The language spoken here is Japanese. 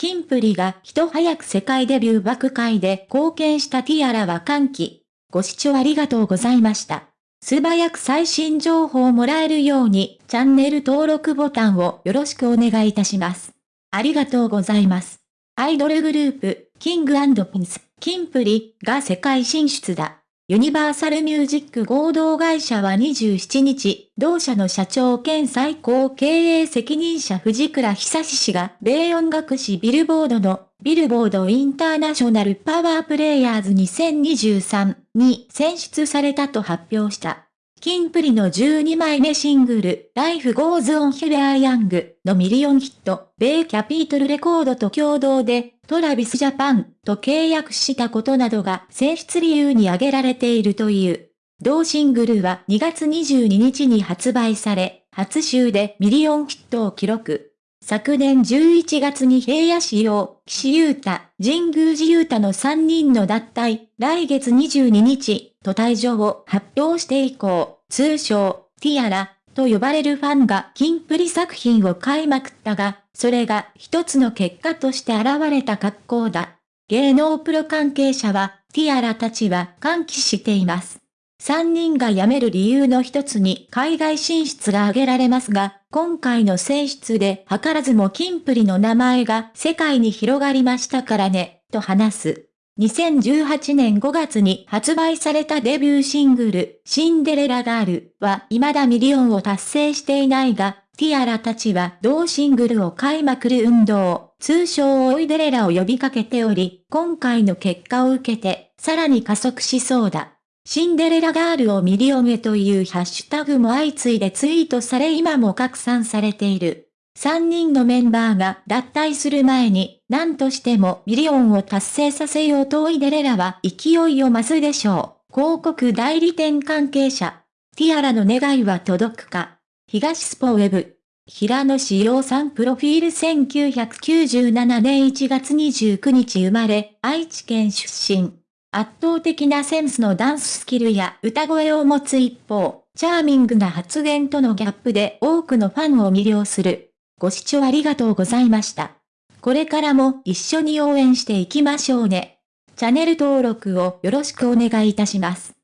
キンプリが人早く世界デビュー爆会で貢献したティアラは歓喜。ご視聴ありがとうございました。素早く最新情報をもらえるように、チャンネル登録ボタンをよろしくお願いいたします。ありがとうございます。アイドルグループ、キングピンス、キンプリが世界進出だ。ユニバーサルミュージック合同会社は27日、同社の社長兼最高経営責任者藤倉久志氏が、米音楽誌ビルボードのビルボードインターナショナルパワープレイヤーズ2023に選出されたと発表した。キンプリの12枚目シングル、Life Goes On We Are Young のミリオンヒット、米キャピトルレコードと共同で、 Travis Japan と契約したことなどが選出理由に挙げられているという。同シングルは2月22日に発売され、初週でミリオンヒットを記録。昨年11月に平野紫耀、岸優太、神宮寺勇太の3人の脱退、来月22日、と退所を発表して以降、通称、ティアラ、と呼ばれるファンがキンプリ作品を買いまくったが、それが一つの結果として現れた格好だ。芸能プロ関係者は、ティアラたちは歓喜しています。三人が辞める理由の一つに海外進出が挙げられますが、今回の選出で図らずもキンプリの名前が世界に広がりましたからね、と話す。2018年5月に発売されたデビューシングル、シンデレラガールは未だミリオンを達成していないが、ティアラたちは同シングルを買いまくる運動、通称追いデレラを呼びかけており、今回の結果を受けて、さらに加速しそうだ。シンデレラガールをミリオンへというハッシュタグも相次いでツイートされ今も拡散されている。3人のメンバーが脱退する前に、何としてもミリオンを達成させようと追いデレラは勢いを増すでしょう。広告代理店関係者。ティアラの願いは届くか。東スポウェブ。平野紫耀さんプロフィール1997年1月29日生まれ、愛知県出身。圧倒的なセンスのダンススキルや歌声を持つ一方、チャーミングな発言とのギャップで多くのファンを魅了する。ご視聴ありがとうございました。これからも一緒に応援していきましょうね。チャンネル登録をよろしくお願いいたします。